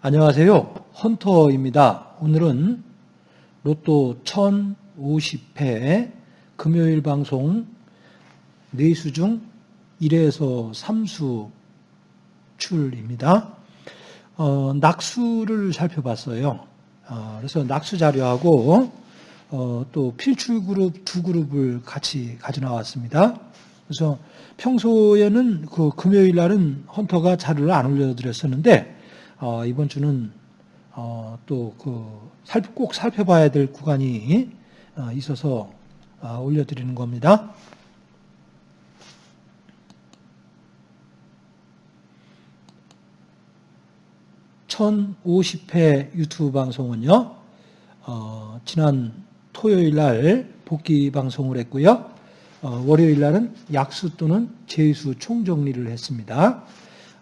안녕하세요. 헌터입니다. 오늘은 로또 1050회 금요일 방송 4수 중 1에서 3수 출입니다. 어, 낙수를 살펴봤어요. 어, 그래서 낙수 자료하고 어, 또 필출 그룹 두 그룹을 같이 가져 나왔습니다. 그래서 평소에는 그 금요일 날은 헌터가 자료를 안 올려드렸었는데 어, 이번 주는 어, 또그 꼭 살펴봐야 될 구간이 어, 있어서 어, 올려드리는 겁니다. (1050회) 유튜브 방송은요 어, 지난 토요일 날 복귀 방송을 했고요 어, 월요일 날은 약수 또는 재수 총정리를 했습니다.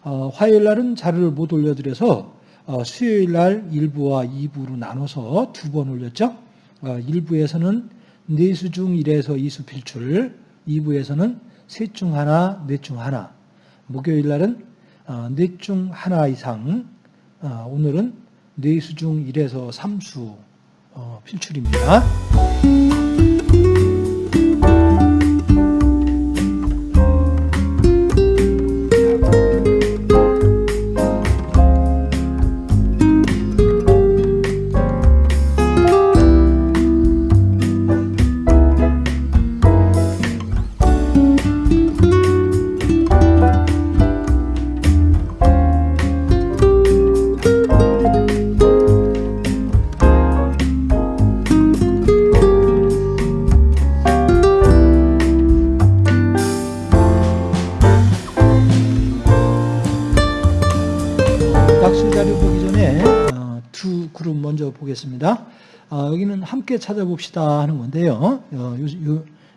어, 화요일 날은 자료를 못 올려드려서 어, 수요일 날 1부와 2부로 나눠서 두 번 올렸죠. 어, 1부에서는 네수 중 1에서 2수 필출, 2부에서는 셋 중 하나, 넷 중 하나. 목요일 날은 어, 넷중 하나 이상, 어, 오늘은 네수 중 1에서 3수 어, 필출입니다. 자료 보기 전에 어, 두 그룹 먼저 보겠습니다. 어, 여기는 함께 찾아봅시다 하는 건데요. 어,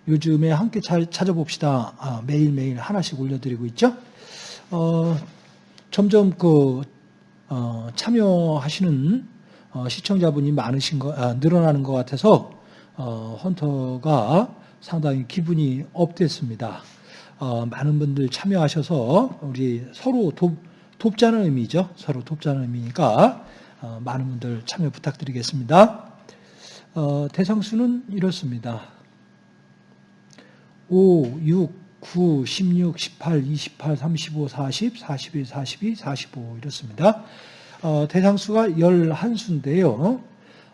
요, 즘에 함께 차, 찾아봅시다 아, 매일매일 하나씩 올려드리고 있죠. 어, 점점 그 어, 참여하시는 어, 시청자분이 많으신 거, 아, 늘어나는 것 같아서 어, 헌터가 상당히 기분이 업됐습니다. 어, 많은 분들 참여하셔서 우리 서로 돕, 돕자는 의미죠. 서로 돕자는 의미니까 어, 많은 분들 참여 부탁드리겠습니다. 어, 대상수는 이렇습니다. 5, 6, 9, 16, 18, 28, 35, 40, 41, 42, 45 이렇습니다. 어, 대상수가 11수인데요.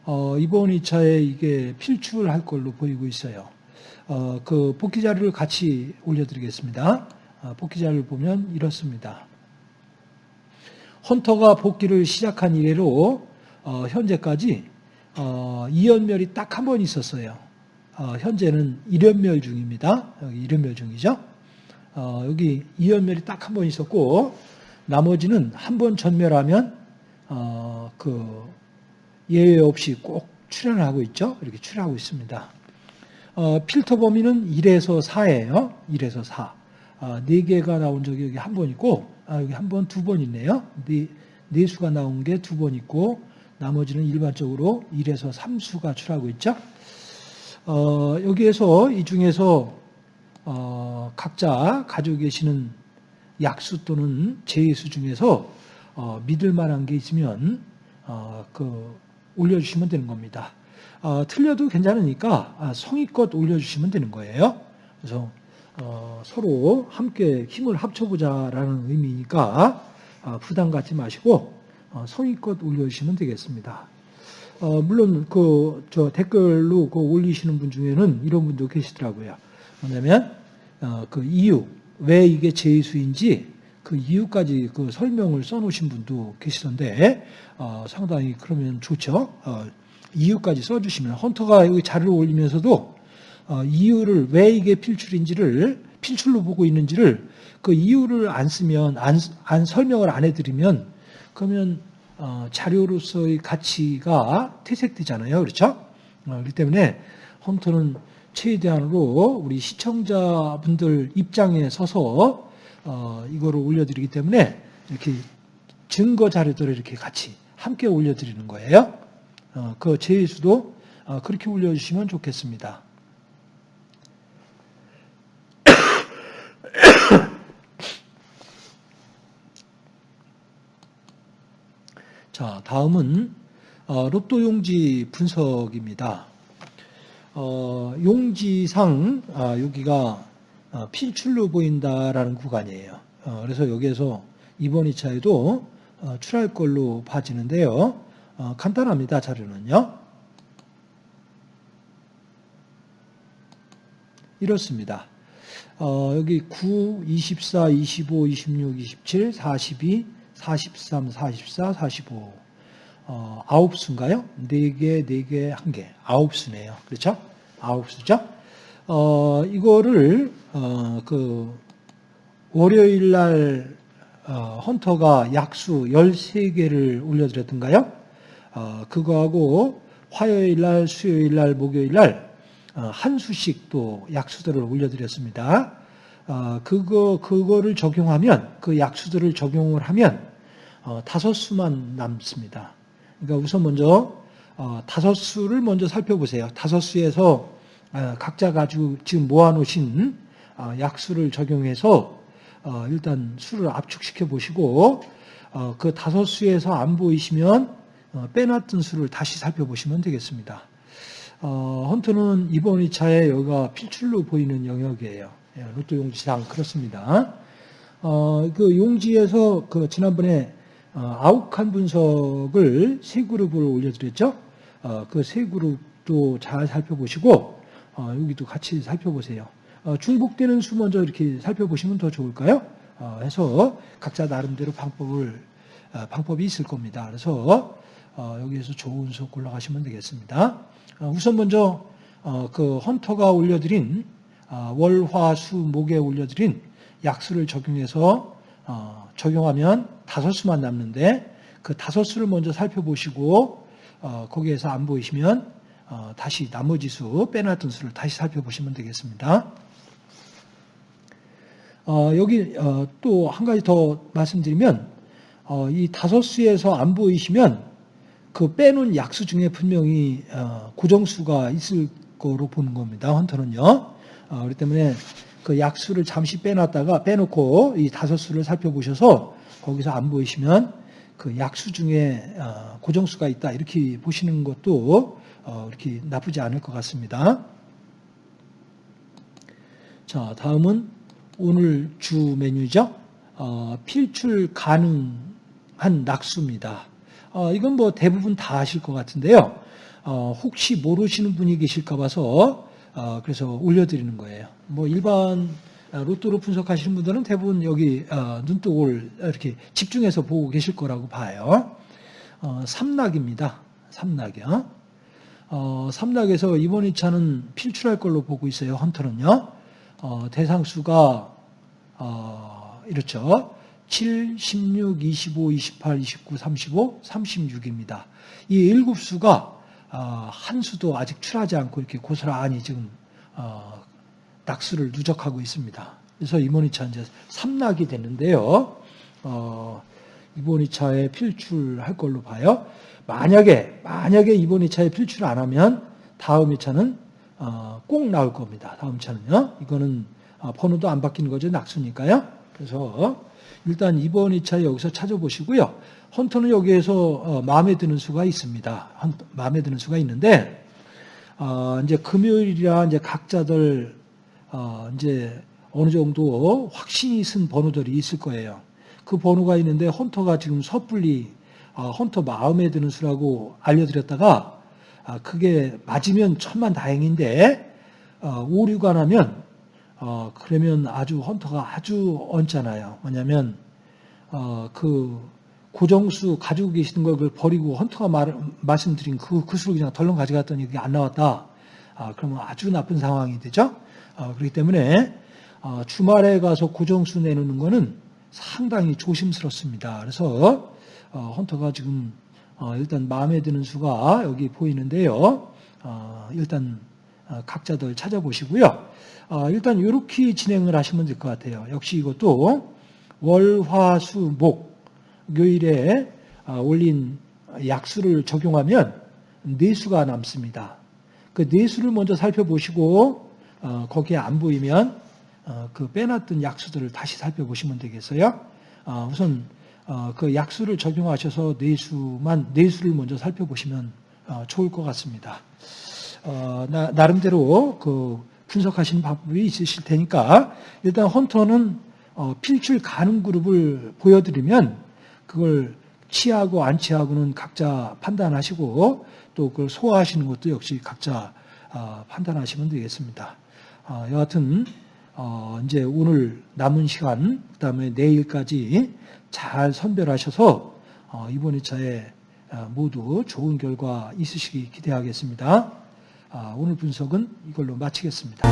어, 이번 2차에 이게 필출할 걸로 보이고 있어요. 어, 그 복귀 자료를 같이 올려드리겠습니다. 어, 복귀 자료를 보면 이렇습니다. 헌터가 복귀를 시작한 이래로 어, 현재까지 어, 2연멸이 딱 한 번 있었어요. 어, 현재는 1연멸 중입니다. 여기 1연멸 중이죠. 어, 여기 2연멸이 딱 한 번 있었고 나머지는 한 번 전멸하면 어, 그 예외 없이 꼭 출연하고 있죠. 이렇게 출연하고 있습니다. 어, 필터 범위는 1에서 4예요. 1에서 4. 어, 4개가 나온 적이 여기 한 번 있고 아, 여기 한 번, 두 번 있네요. 네, 네 수가 나온 게 두 번 있고 나머지는 일반적으로 1에서 3수가 출하고 있죠. 어, 여기에서 이 중에서 어, 각자 가지고 계시는 약수 또는 제수 중에서 어, 믿을 만한 게 있으면 어, 그 올려주시면 되는 겁니다. 어, 틀려도 괜찮으니까 아, 성의껏 올려주시면 되는 거예요. 그래서 어, 서로 함께 힘을 합쳐보자라는 의미니까 어, 부담 갖지 마시고 어, 성의껏 올려주시면 되겠습니다. 어, 물론 그 저 댓글로 그 올리시는 분 중에는 이런 분도 계시더라고요. 뭐냐면 어, 그 이유 왜 이게 제수인지 그 이유까지 그 설명을 써놓으신 분도 계시던데 어, 상당히 그러면 좋죠. 어, 이유까지 써주시면 헌터가 여기 자료를 올리면서도 어, 이유를 왜 이게 필출인지를 필출로 보고 있는지를 그 이유를 안 쓰면 안, 안 설명을 안 해드리면 그러면 어, 자료로서의 가치가 퇴색되잖아요, 그렇죠? 어, 그렇기 때문에 홈터는 최대한으로 우리 시청자분들 입장에 서서 어, 이거를 올려드리기 때문에 이렇게 증거 자료들을 이렇게 같이 함께 올려드리는 거예요. 어, 그 제수도 어, 그렇게 올려주시면 좋겠습니다. 자, 다음은 어, 로또 용지 분석입니다. 어, 용지상 아, 여기가 어, 필출로 보인다라는 구간이에요. 어, 그래서 여기에서 이번 2차에도 어, 출할 걸로 봐지는데요. 어, 간단합니다. 자료는요. 이렇습니다. 어, 여기 9, 24, 25, 26, 27, 42, 43, 44, 45. 어, 아홉 수인가요? 네 개, 네 개, 한 개. 아홉 수네요. 그렇죠? 아홉 수죠? 어, 이거를, 어, 그, 월요일 날, 어, 헌터가 약수 13개를 올려드렸던가요? 어, 그거하고 화요일 날, 수요일 날, 목요일 날, 어, 한 수씩 또 약수들을 올려드렸습니다. 어, 그거, 그거를 적용하면, 그 약수들을 적용을 하면, 어, 다섯 수만 남습니다. 그러니까 우선 먼저, 어, 다섯 수를 먼저 살펴보세요. 다섯 수에서 어, 각자 가지고 지금 모아놓으신 어, 약수를 적용해서 어, 일단 수를 압축시켜 보시고, 어, 그 다섯 수에서 안 보이시면 어, 빼놨던 수를 다시 살펴보시면 되겠습니다. 어, 헌터는 이번 2차에 여기가 필출로 보이는 영역이에요. 예, 로또 용지상 그렇습니다. 어, 그 용지에서 그 지난번에 어, 아욱한 분석을 세 그룹을 올려드렸죠. 어, 그 세 그룹도 잘 살펴보시고 어, 여기도 같이 살펴보세요. 어, 중복되는 수 먼저 이렇게 살펴보시면 더 좋을까요? 어, 해서 각자 나름대로 방법을 어, 방법이 있을 겁니다. 그래서 어, 여기에서 좋은 수 골라가시면 되겠습니다. 어, 우선 먼저 어, 그 헌터가 올려드린 어, 월화수 목에 올려드린 약수를 적용해서 어, 적용하면 다섯 수만 남는데 그 다섯 수를 먼저 살펴보시고 어, 거기에서 안 보이시면 어, 다시 나머지 수 빼놨던 수를 다시 살펴보시면 되겠습니다. 어, 여기 어, 또한 가지 더 말씀드리면 어, 이 다섯 수에서 안 보이시면 그 빼놓은 약수 중에 분명히 어, 고정수가 있을 거로 보는 겁니다. 헌터는요. 어, 그렇기 때문에 그 약수를 잠시 빼놨다가 빼놓고 이 다섯 수를 살펴보셔서 거기서 안 보이시면 그 약수 중에 어, 고정수가 있다 이렇게 보시는 것도 어, 이렇게 나쁘지 않을 것 같습니다. 자, 다음은 오늘 주 메뉴죠. 어, 필출 가능한 낙수입니다. 어, 이건 뭐 대부분 다 아실 것 같은데요. 어, 혹시 모르시는 분이 계실까 봐서 어, 그래서 올려드리는 거예요. 뭐 일반 로또로 분석하시는 분들은 대부분 여기 어, 눈독을 이렇게 집중해서 보고 계실 거라고 봐요. 어, 삼락입니다. 삼락이요. 어, 삼락에서 이번 2차는 필출할 걸로 보고 있어요. 헌터는요. 어, 대상수가 어, 이렇죠. 7, 16, 25, 28, 29, 35, 36입니다. 이 일곱 수가 어, 한 수도 아직 출하지 않고 이렇게 고스란히 지금 어, 낙수를 누적하고 있습니다. 그래서 이번 2차 이제 3낙이 됐는데요. 어, 이번 2차에 필출할 걸로 봐요. 만약에 만약에 이번 2차에 필출 안 하면 다음 2차는 어, 꼭 나올 겁니다. 다음 차는요. 이거는 어, 번호도 안 바뀌는 거죠. 낙수니까요. 그래서 일단 이번 2차 여기서 찾아보시고요. 헌터는 여기에서 어, 마음에 드는 수가 있습니다. 마음에 드는 수가 있는데 어, 이제 금요일이라 이제 각자들 어, 이제 어느 정도 확신이 쓴 번호들이 있을 거예요. 그 번호가 있는데 헌터가 지금 섣불리 어, 헌터 마음에 드는 수라고 알려드렸다가 아, 그게 맞으면 천만 다행인데 어, 오류가 나면 어, 그러면 아주 헌터가 아주 얹잖아요. 뭐냐면 어, 그 고정수 가지고 계시는 걸 그걸 버리고 헌터가 말, 말씀드린 그, 그 수를 그냥 덜렁 가져갔더니 그게 안 나왔다. 아, 그러면 아주 나쁜 상황이 되죠. 어, 그렇기 때문에 어, 주말에 가서 고정수 내놓는 거는 상당히 조심스럽습니다. 그래서 어, 헌터가 지금 어, 일단 마음에 드는 수가 여기 보이는데요. 어, 일단 어, 각자들 찾아보시고요. 어, 일단 이렇게 진행을 하시면 될 것 같아요. 역시 이것도 월, 화, 수, 목 교일에 어, 올린 약수를 적용하면 내수가 남습니다. 그 내수를 먼저 살펴보시고 어, 거기에 안 보이면 어, 그 빼놨던 약수들을 다시 살펴보시면 되겠어요. 어, 우선 어, 그 약수를 적용하셔서 내수만 내수를 먼저 살펴보시면 어, 좋을 것 같습니다. 어, 나, 나름대로 그 분석하시는 방법이 있으실 테니까 일단 헌터는 어, 필출 가능 그룹을 보여드리면 그걸 취하고 안 취하고는 각자 판단하시고 또 그걸 소화하시는 것도 역시 각자 어, 판단하시면 되겠습니다. 어, 여하튼 어, 이제 오늘 남은 시간 그다음에 내일까지 잘 선별하셔서 어, 이번 2차에 어, 모두 좋은 결과 있으시기 기대하겠습니다. 아, 오늘 분석은 이걸로 마치겠습니다.